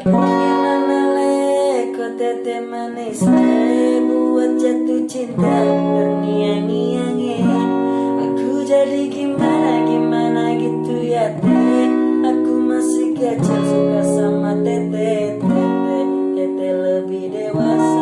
Akhirnya melek tete manis Buat jatuh cinta berniang-niang Aku jadi gimana-gimana gitu ya teh Aku masih kecil suka sama tete Tete, tete lebih dewasa.